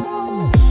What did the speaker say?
Música